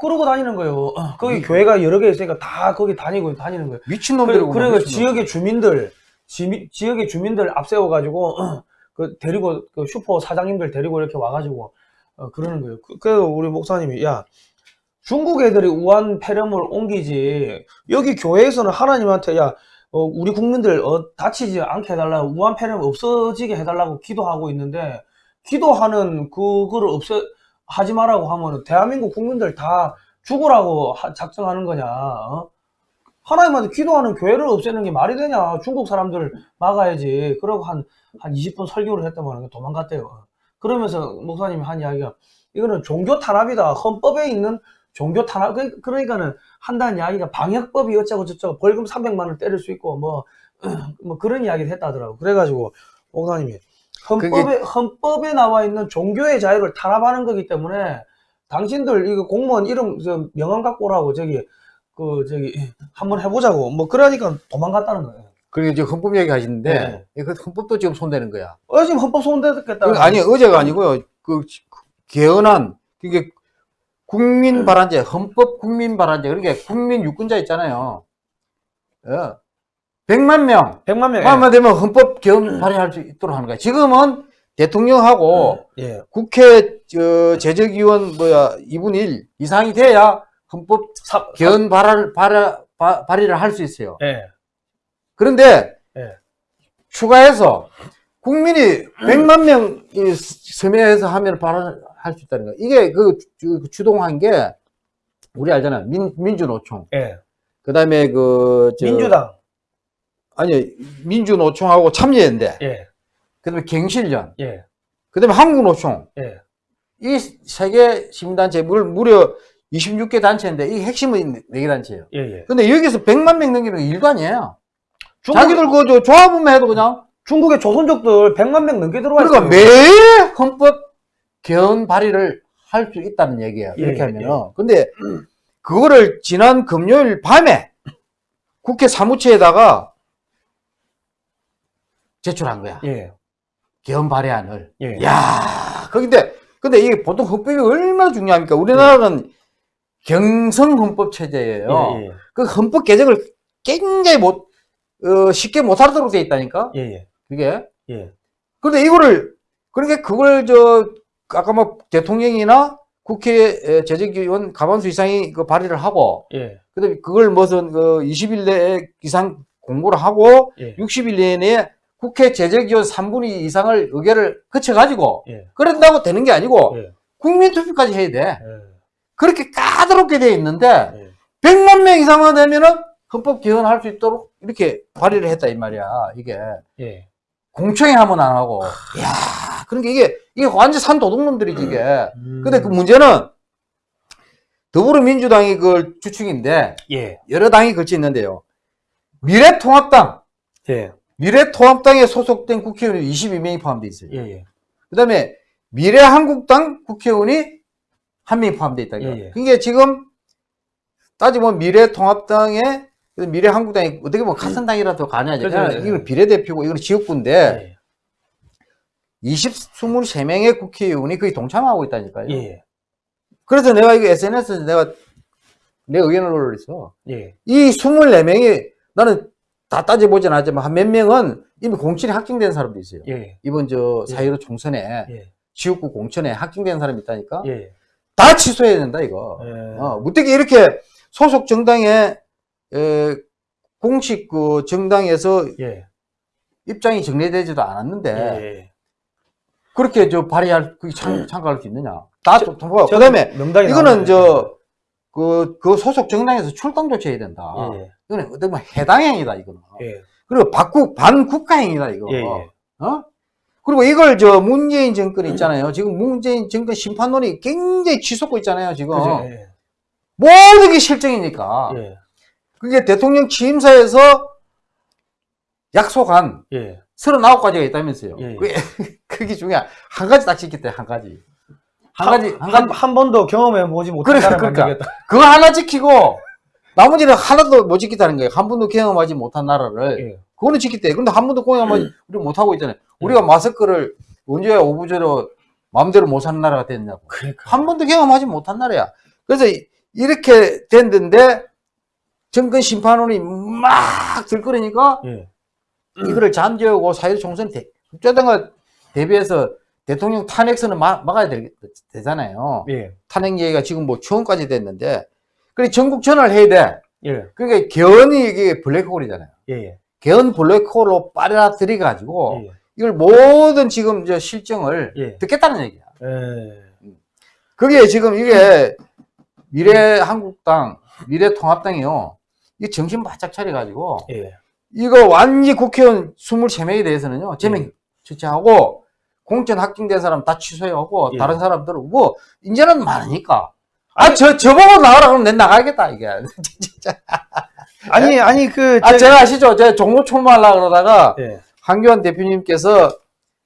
그러고 다니는 거예요. 거기 미- 교회가 여러 개 있으니까 다 거기 다니고 다니는 거예요. 미친 그래, 놈들이고 그리고 지역의 주민들 지, 지역의 주민들 앞세워가지고 그 데리고 그 슈퍼 사장님들 데리고 이렇게 와가지고 어, 그러는 거예요. 그, 그 우리 목사님이 야 중국 애들이 우한 폐렴을 옮기지 여기 교회에서는 하나님한테 야 어, 우리 국민들 어, 다치지 않게 해달라고 우한 폐렴 없어지게 해달라고 기도하고 있는데 기도하는 그거를 없애 하지 말라고 하면 대한민국 국민들 다 죽으라고 하- 작정하는 거냐? 어? 하나님한테 기도하는 교회를 없애는 게 말이 되냐? 중국 사람들 막아야지. 그러고 한, 한 20분 설교를 했더만 도망갔대요. 그러면서 목사님이 한 이야기가 이거는 종교 탄압이다. 헌법에 있는 종교 탄압. 그- 그러니까는 한다는 이야기가 방역법이 어쩌고 저쩌고 벌금 300만 원 때릴 수 있고 뭐, 뭐 그런 이야기를 했다 하더라고. 그래가지고 목사님이 헌법에, 헌법에 나와 있는 종교의 자유를 탄압하는 거기 때문에 당신들 이거 공무원 이름 저 명함 갖고 오라고 저기 그 저기 한번 해보자고 뭐 그러니까 도망갔다는 거예요. 그리고 지금 헌법 얘기 하시는데 네. 그 헌법도 지금 손대는 거야. 어 지금 헌법 손대겠다. 그 아니 어제가 아니고요. 그 개헌안 그게 국민 발안제 헌법 국민 발안제 그러니까 국민 유권자 있잖아요. 어. 100만 명 백만 명. 마음에 되면 헌법 개헌 발의할 수 있도록 하는 거야. 지금은 대통령하고 예. 국회 저 제적위원 뭐야 2분 1 이상이 돼야 헌법 사, 개헌 발의 발의 바- 발의를 할 수 있어요. 예. 그런데 예. 추가해서 국민이 100만 명이 서명해서 하면 발언할 수 있다는 거야. 이게 그 주- 주동한 게 우리 알잖아요. 민, 민주노총. 예. 그 다음에 그 저- 민주당. 아니 민주노총하고 참여연대. 예. 그 다음에 갱실련. 예. 그 다음에 한국노총. 예. 이 세 개 시민단체 물 무려 26개 단체인데 이 핵심은 4개 단체예요. 예. 예. 근데 여기서 100만 명 넘기는 게 일도 아니에요. 중국, 자기들 그저 조합만 해도 그냥 중국의 조선족들 100만 명 넘게 들어와 그러니까 있어요. 매 헌법 개헌 발의를 할 수 있다는 얘기예요. 예, 이렇게 예, 하면은. 근데 그거를 지난 금요일 밤에 국회 사무처에다가 제출한 거야. 예. 개헌 발의안을. 예. 야, 거긴데 근데 이게 보통 헌법이 얼마나 중요합니까? 우리나라는 경성 헌법 체제예요. 예. 예. 그 헌법 개정을 굉장히 못 어, 쉽게 못 하도록 돼 있다니까. 예. 예. 그게. 예. 근데 이거를 그러니까 그걸 저 아까 뭐 대통령이나 국회 재직위원 과반수 이상이 그 발의를 하고 예. 그다음에 그걸 무슨 그 20일 내에 이상 공고를 하고 예. 60일 내에 국회 재직위원 3분의 2 이상을 의결을 거쳐 가지고 예. 그런다고 되는 게 아니고 예. 국민 투표까지 해야 돼. 예. 그렇게 까다롭게 돼 있는데 예. 100만 명 이상만 되면은 헌법 개헌할 수 있도록 이렇게 발의를 했다 이 말이야. 이게 예. 공청회 하면 안 하고. 야, 그러니까 이게 이게 완전 산 도둑놈들이지 이게. 음. 근데 그 문제는 더불어민주당이 그 주축인데 예. 여러 당이 걸쳐 있는데요. 미래통합당, 예. 미래통합당에 소속된 국회의원이 22명이 포함되어 있어요. 예. 예. 그 다음에 미래한국당 국회의원이 한 명이 포함되어 있다. 예, 예. 그게 지금 따지면 미래통합당에 미래한국당이 어떻게 보면 같은 당이라도 가냐. 그렇죠. 예. 이건 비례대표고 이건 지역구인데 예. 20, 23명의 국회의원이 거의 동참하고 있다니까요. 예. 그래서 내가 이거 SNS에서 내가 내 의견을 올렸어. 예. 이 24명이 나는 다 따져보진 않았지만 한 몇 명은 이미 공천이 확정된 사람도 있어요. 예. 이번 저 예. 사이로 총선에 예. 지역구 공천에 확정된 사람이 있다니까. 예. 다 취소해야 된다 이거. 예. 어, 어떻게 이렇게 소속 정당에 에, 공식 그 정당에서 예. 입장이 정리되지도 않았는데 예. 그렇게 저 발의할 그 참, 참가할 수 있느냐? 다 통과. 저 그다음에 이거는. 저 그, 그 소속 정당에서 출당 조치해야 된다. 예. 이거는 어떻게 보면 해당행위다, 이거는. 예. 그리고 박국, 반국가행위다, 이거. 예. 예. 어? 그리고 이걸 저 문재인 정권 있잖아요. 지금 문재인 정권 심판론이 굉장히 치솟고 있잖아요, 지금. 그죠? 예. 모든 게 실정이니까. 예. 그게 대통령 취임사에서 약속한 예. 39가지가 있다면서요. 예. 그게, 그게 중요한, 한 가지 딱 지켰대, 한 가지. 한 가지, 한 한, 가지. 한 번도 경험해 보지 못한 그래, 그러니까. 만들겠다. 그거 하나 지키고, 나머지는 하나도 못 지켰다는 거예요. 한 번도 경험하지 못한 나라를. 예. 그거는 지켰대. 근데 한 번도 경험하지, 우리 못 하고 있잖아요. 우리가 마스크를 언제 오부제로 마음대로 못 사는 나라가 됐냐고. 그러니까. 한 번도 경험하지 못한 나라야. 그래서 이- 이렇게 됐는데, 정권 심판원이 막 들끓으니까, 예. 이거를 잠재우고 사회적 총선 대, 국제당과 대비해서 대통령 탄핵선을 막, 막아야 되, 되잖아요. 예. 탄핵 얘기가 지금 뭐 추원까지 됐는데, 그래 전국 전화를 해야 돼. 예. 그러니까 개헌이 이게 블랙홀이잖아요. 예. 예. 개헌 블랙홀로 빨아들여 가지고 예. 이걸 모든 지금 저 실정을 예. 듣겠다는 얘기야. 예. 그게 지금 이게 미래 한국당, 미래 통합당이요. 이 정신 바짝 차려가지고 예. 이거 완전 국회의원 23명에 대해서는요, 제명 예. 처치하고, 공천 확정된 사람 다 취소하고, 예. 다른 사람들은 뭐, 이제는 많으니까. 아, 저, 저보고 나가라 그러면 내 나가겠다, 이게. 진짜. 아니, 아니, 그, 아, 제가 아시죠? 제가 종로 출마하려고 그러다가, 예. 한교안 대표님께서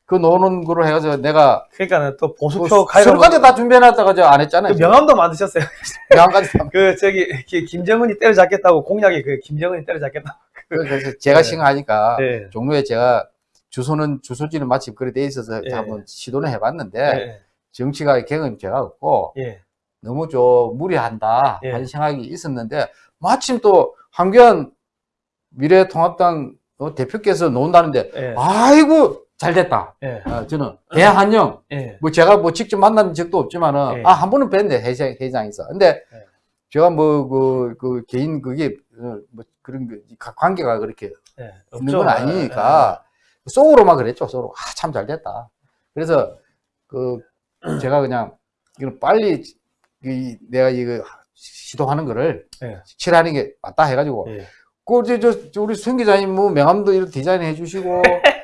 그 노는 거로 해가지고 내가, 그러니까는 또 보수표 그 가입 수료까지 다 준비해놨다가 저 안 했잖아요. 그 명함도 만드셨어요. 명함까지 다. 그 저기 기- 김정은이 때려잡겠다고 공약이 그 김정은이 때려잡겠다. 그래서 제가 네. 생각하니까, 예. 종로에 제가 주소는, 주소지는 마침 그래 돼 있어서 예. 한번 시도는 해봤는데, 예. 정치가 경험이 제가 없고, 예. 너무 좀 무리한다 예. 하는 생각이 있었는데 마침 또 한교안 미래통합당 어, 대표께서 논다는데 예. 아이고 잘 됐다. 예. 어, 저는 대한영 예. 뭐 제가 뭐 직접 만난 적도 없지만은 예. 아한 번은 뵀는데 회장 회장에서 근데 예. 제가 뭐그 그 개인 그게 어, 뭐 그런 그 가- 관계가 그렇게 예. 있는 없죠. 건 아니니까 속으로만 그랬죠. 속으로 아 참 잘 됐다. 그래서 그 제가 그냥 이건 빨리 이 내가 이거 시도하는 거를 예. 칠하는 게 맞다 해가지고 예. 그 이제 저, 저 우리孙기자님 뭐 명함도 이렇게 디자인해 주시고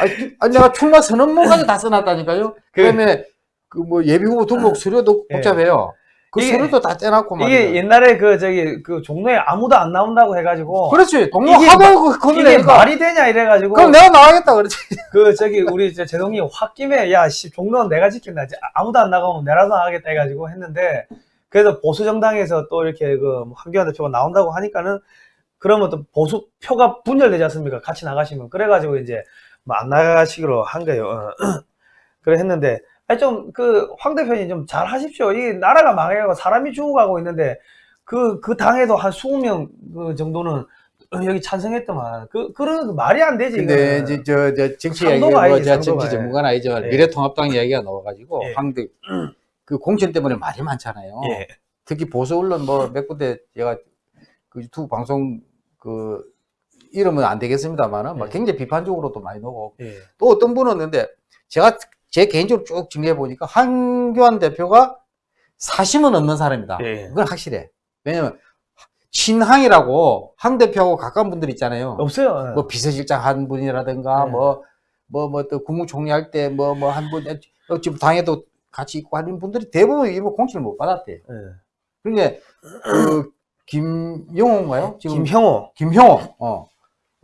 아니, 내가 출마 선언문까지 다 써놨다니까요. 그- 그다음에 그 뭐 예비 후보 등록 서류도 예. 복잡해요. 그 이게- 서류도 다 떼놨고 말이야. 이게 옛날에 그 저기 그 종로에 아무도 안 나온다고 해가지고 그렇지. 동료 하도 그 이게 말이 되냐 이래가지고 그럼 내가 나가겠다 그렇지. 그 저기 우리 저 제동이 홧김에 야씨 종로는 내가 지킨다 이제 아무도 안 나가면 내라도 나가겠다 해가지고 했는데 그래도 보수 정당에서 또 이렇게 그 한교안 대표가 나온다고 하니까는 그러면 또 보수 표가 분열되지 않습니까 같이 나가시면 그래가지고 이제 뭐 안 나가시기로 한 거예요 어. 그래 했는데 좀 그 황 대표님 좀 잘 하십시오 이 나라가 망해가고 사람이 죽어가고 있는데 그그 당에도 한 20명 그 정도는 어, 여기 찬성했더만 그 그런 거 말이 안 되지 근데. 이제 저, 저 정치 이야기가 뭐 아니지, 제가. 정치 전문가는 아니지만 예. 미래통합당 이야기가 나와가지고 예. 황대 그 공천 때문에 말이 많잖아요. 예. 특히 보수 언론 뭐 몇 군데 제가 그 유튜브 방송 그 이름은 안 되겠습니다만은 막 예. 굉장히 비판적으로도 많이 나오고 예. 또 어떤 분은 근데 제가 제 개인적으로 쭉 정리해 보니까 한교안 대표가 사심은 없는 사람이다. 예. 그건 확실해. 왜냐면 친항이라고 항 대표하고 가까운 분들 있잖아요. 없어요. 예. 뭐 비서실장 한 분이라든가 네. 뭐뭐 뭐 또 국무총리 할 때 뭐 뭐 한 분 지금 당에도 같이 있고 하는 분들이 대부분 이거 공천을 못 받았대. 예. 그러니까 그 김영호인가요? 지금 김형호. 김형호 어,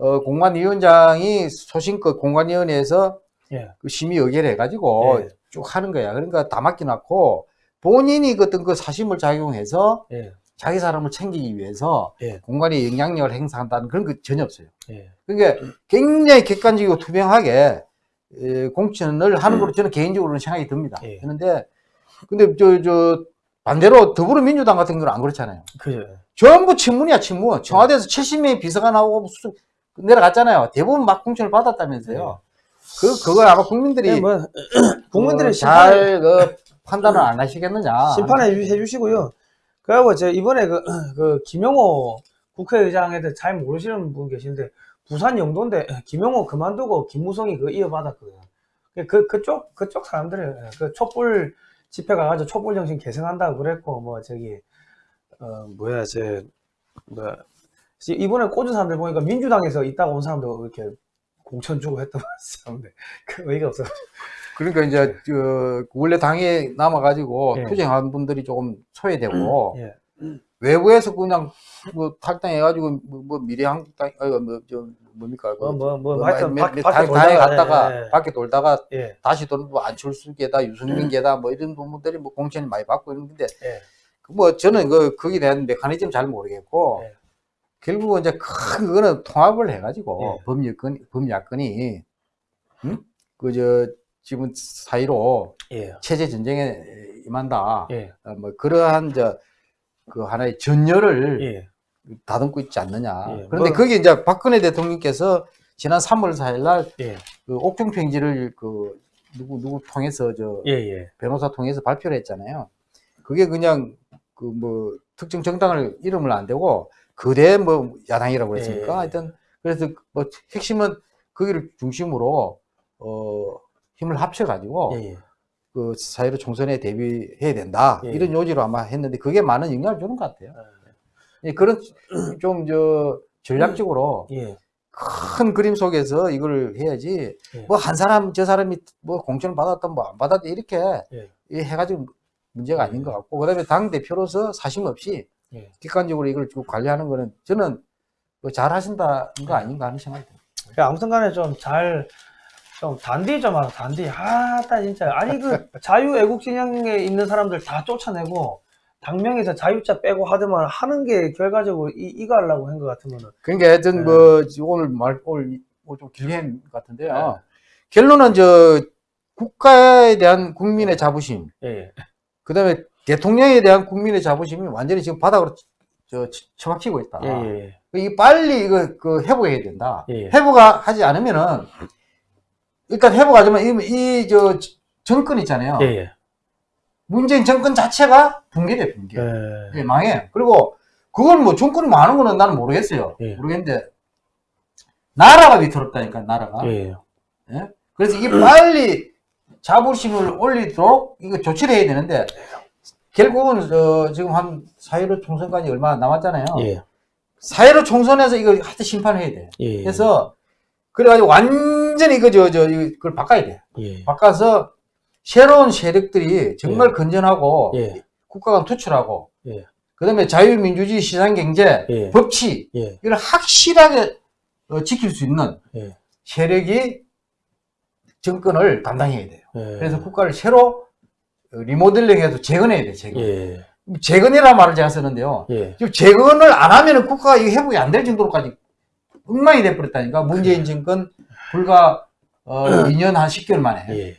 어 공관위원장이 소신껏 공관위원회에서 예. 그 심의 의결 해가지고 예. 쭉 하는 거야. 그러니까 다 맡겨놨고 본인이 그 어떤 그 사심을 작용해서 예. 자기 사람을 챙기기 위해서 예. 공관위 영향력을 행사한다는 그런 거 전혀 없어요. 예. 그러니까 굉장히 객관적이고 투명하게 에, 공천을 하는 걸로 저는 개인적으로는 생각이 듭니다. 예. 그런데 근데 저 저 반대로 더불어민주당 같은 경우는 안 그렇잖아요. 그죠. 전부 친문이야 친문. 청와대에서 70명의 비서가 나오고 수- 내려갔잖아요. 대부분 막 공천을 받았다면서요. 그 그걸 아마 국민들이 예, 뭐 국민들의 어, 잘 그, 판단을 안 하시겠느냐. 심판해 주- 해주시고요. 그리고 저 이번에 그, 그 김영호 국회의장에 대해 잘 모르시는 분 계신데 부산 영도인데 김영호 그만두고 김무성이 그 이어받았거든요. 그- 그 그쪽 그쪽 사람들은 그 촛불 집회 가가지고 촛불 정신 계승한다고 그랬고 뭐 저기 어 뭐야 저 뭐 이번에 꽂은 사람들 보니까 민주당에서 있다가 온 사람도 이렇게 공천 주고 했던 사람들 그 의의가 없어. 그러니까 이제 그 원래 당에 남아가지고 예. 투쟁한 분들이 조금 소외되고 예. 외부에서 그냥 뭐 탈당해가지고 뭐, 뭐 미래한국당 어, 뭐저 뭡니까 그 뭐, 뭐, 뭐, 뭐 하여튼 밖에 당- 갔다가 예, 예. 밖에 돌다가 예. 다시 돌뭐 안철수계다 유승민계다 뭐 이런 분들이 뭐 공천을 많이 받고 있는데 예. 그뭐 저는 그 거기에 대한 메커니즘 잘 모르겠고 예. 결국은 이제 큰 그거는 통합을 해가지고 예. 법여건 법야건이 응? 그저 지금 사이로 예. 체제 전쟁에 임한다. 예. 어, 뭐 그러한 저그 하나의 전열을 예. 다듬고 있지 않느냐. 예, 그런데 뭐- 거기 이제 박근혜 대통령께서 지난 3월 4일 날 예. 그 옥중 평지를 그 누구 누구 통해서 저 예. 예. 변호사 통해서 발표를 했잖아요. 그게 그냥 그 뭐 특정 정당을 이름을 안 대고 그대 뭐 야당이라고 그랬습니까? 예. 하여튼 그래서 뭐 핵심은 거기를 중심으로 어 힘을 합쳐 가지고 예. 예. 그 사회로 총선에 대비해야 된다 예. 이런 요지로 아마 했는데 그게 많은 영향을 주는 것 같아요. 예, 그런 좀 저 전략적으로 예. 큰 그림 속에서 이걸 해야지 예. 뭐한 사람 저 사람이 뭐 공천을 받았던 뭐 안 받았던 이렇게 해가지고 문제가 아닌 것 같고 그다음에 당 대표로서 사심 없이 예. 객관적으로 이걸 쭉 관리하는 거는 저는 뭐잘 하신다는 거 아닌가 하는 생각이 듭니다. 그 아무튼 간에 좀 잘, 좀 단디 좀 하라, 단디. 아 따, 진짜. 아니, 그 자유애국 진영에 있는 사람들 다 쫓아내고, 당명에서 자유자 빼고 하더만 하는 게 결과적으로 이, 이거 하려고 한 것 같으면은. 그러니까 하여튼 네. 뭐 오늘 말 오늘 뭐좀 길게 한것 같은데요. 네. 결론은 저 국가에 대한 국민의 자부심, 예. 그다음에 대통령에 대한 국민의 자부심이 완전히 지금 바닥으로 저 처박히고 있다. 예. 예. 이 빨리 이거 그 회복해야 된다. 예. 회복하지 않으면은 일단 회복하자면 이저 정권 있잖아요. 예. 예. 문재인 정권 자체가 붕괴돼 붕괴. 예. 예, 망해. 그리고 그건 뭐 정권이 많은 거는 나는 모르겠어요. 예. 모르겠는데 나라가 위태롭다니까 나라가. 예. 예? 그래서 이게 빨리 자부심을 올리도록 이거 조치를 해야 되는데 결국은 어, 지금 한4.15 총선까지 얼마 남았잖아요. 예. 4.15 총선에서 이거 하여튼 심판해야 돼. 예. 그래서 그래가지고 완전히 그저저 이걸 바꿔야 돼. 예. 바꿔서 새로운 세력들이 정말 예. 건전하고 예. 국가가 투출하고 예. 그다음에 자유민주주의 시장경제 예. 법치 예. 이걸 확실하게 어, 지킬 수 있는 예. 세력이 정권을 담당해야 돼요. 예. 그래서 국가를 새로 어, 리모델링해서 재건해야 돼. 재건. 예. 재건이라는 말을 제가 쓰는데요. 예. 지금 재건을 안 하면은 국가가 이거 회복이 안 될 정도로까지 엉망이 돼버렸다니까. 문재인 정권 불과 어, 2년 한 10개월 만에. 예.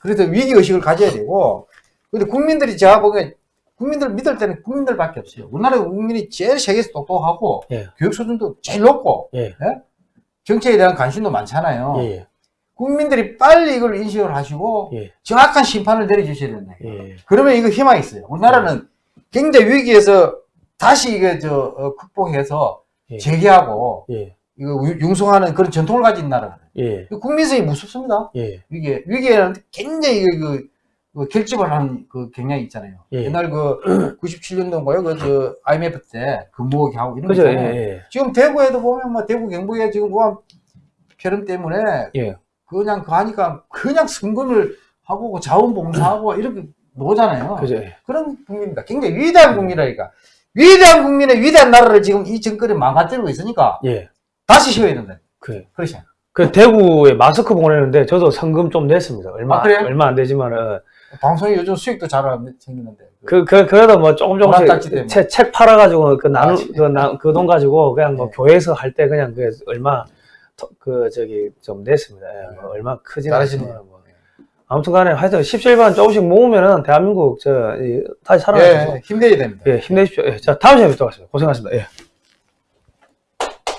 그래서 위기 의식을 가져야 되고. 근데 국민들이 제가 보기에 국민들 믿을 때는 국민들밖에 없어요. 우리나라 국민이 제일 세계에서 똑똑하고 예. 교육 수준도 제일 높고 예. 정책에 대한 관심도 많잖아요. 예. 국민들이 빨리 이걸 인식을 하시고 예. 정확한 심판을 내려주셔야 된다. 예. 그러면 이거 희망이 있어요. 우리나라는 굉장히 위기에서 다시 이게 저 어, 극복해서 예. 재개하고 예. 이거 유- 융성하는 그런 전통을 가진 나라거든요. 예. 국민성이 무섭습니다. 예. 위기에 위기에는 굉장히 그, 그, 그 결집을 하는 그 경향이 있잖아요. 예. 옛날 그 97년도인가요? 그저 IMF 때 근무하게 하고 이런 거 그죠? 예. 있잖아요. 예. 지금 대구에도 보면 뭐 대구 경북에 지금 우한 폐렴 때문에 예. 그냥 그 하니까 그냥 승근을 하고 그 자원봉사하고 이렇게 노잖아요. 그죠? 예. 그런 국민입니다. 굉장히 위대한 국민이라니까. 위대한 국민의 위대한 나라를 지금 이 정권이 망가뜨리고 있으니까 예. 다시 쉬어야 된다. 그, 그렇죠. 그 대구에 마스크 보내는데 저도 성금 좀 냈습니다. 얼마, 아? 얼마 안 되지만은. 방송이 요즘 수익도 잘 생기는데. 그, 그, 그래도 뭐 조금 조금씩. 책, 책 팔아가지고 그 나누, 아, 진- 그, 나, 그돈 가지고 그냥 뭐 네. 교회에서 할 때 그냥 그 얼마, 더- 그, 저기 좀 냈습니다. 예, 뭐 얼마 크진. 않지만 뭐. 아무튼 간에 하여튼 17반 조금씩 모으면은 대한민국 저, 이, 다시 살아나죠. 예, 힘내야 됩니다. 예, 힘내십시오. 예, 자, 다음 시간에 뵙도록 하겠습니다. 고생하셨습니다. 예.